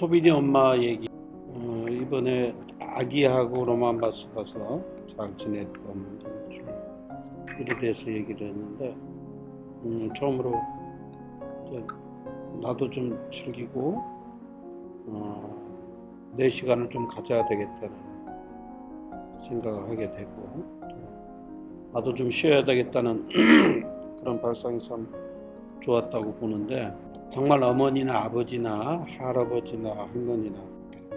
소빈이 엄마 얘기. 어, 이번에 아기하고 로만바스 가서 잘 지냈던 일에 대해서 얘기를 했는데 음, 처음으로 나도 좀 즐기고 어, 내 시간을 좀 가져야 되겠다는 생각을 하게 되고 또 나도 좀 쉬어야 되겠다는 그런 발상이 참 좋았다고 보는데 정말 어머니나 아버지나 할아버지나 할머니나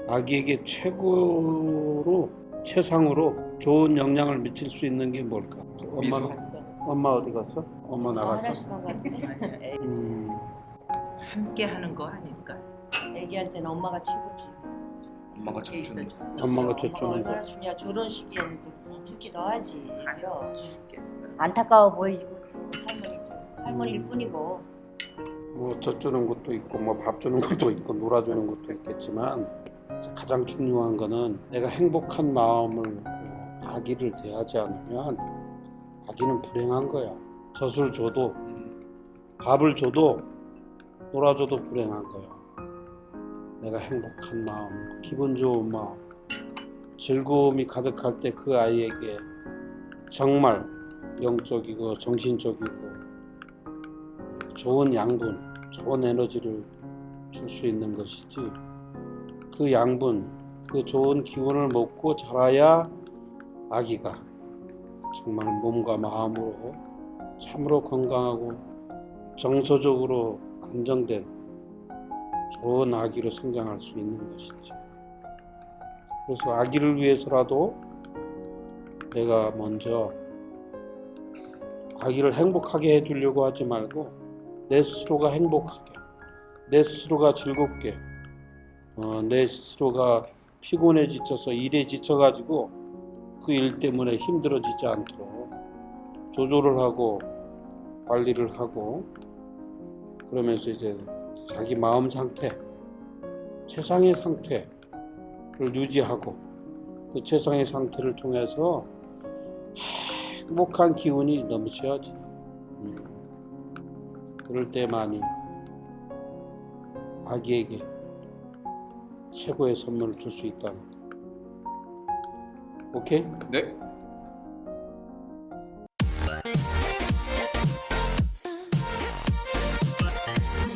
아기에게 최고로 최상으로 좋은 영향을 미칠 수 있는 게 뭘까? 미소. 엄마 엄마 어디 갔어? 엄마 나갔어? 가고 음, 함께 하는 거 아닐까? 애기한테는 엄마가 최고지. 엄마가 젖주는 거. 엄마가 젖주는 거. 얼마나 좋냐. 저런 시기에는 좋기도 하지. 그죠? 죽겠어. 안타까워 보이고 할머니 할머니일 음. 뿐이고. 뭐 젖주는 것도 있고 뭐 밥 주는 것도 있고 놀아주는 것도 있겠지만 가장 중요한 거는 내가 행복한 마음을 아기를 대하지 않으면 아기는 불행한 거야. 젖을 줘도 음, 밥을 줘도 놀아줘도 불행한 거야. 내가 행복한 마음, 기분 좋은 마음, 즐거움이 가득할 때 그 아이에게 정말 영적이고 정신적이고 좋은 양분, 좋은 에너지를 줄 수 있는 것이지. 그 양분, 그 좋은 기운을 먹고 자라야 아기가 정말 몸과 마음으로 참으로 건강하고 정서적으로 안정된 좋은 아기로 성장할 수 있는 것이지. 그래서 아기를 위해서라도 내가 먼저 아기를 행복하게 해주려고 하지 말고 내 스스로가 행복하게, 내 스스로가 즐겁게, 어, 내 스스로가 피곤해 지쳐서 일에 지쳐가지고 그 일 때문에 힘들어지지 않도록 조절을 하고 관리를 하고 그러면서 이제 자기 마음 상태, 최상의 상태를 유지하고 그 최상의 상태를 통해서 행복한 기운이 넘쳐야지. 음. 그럴 때만이 아기에게 최고의 선물을 줄 수 있다는 거. 오케이? 네.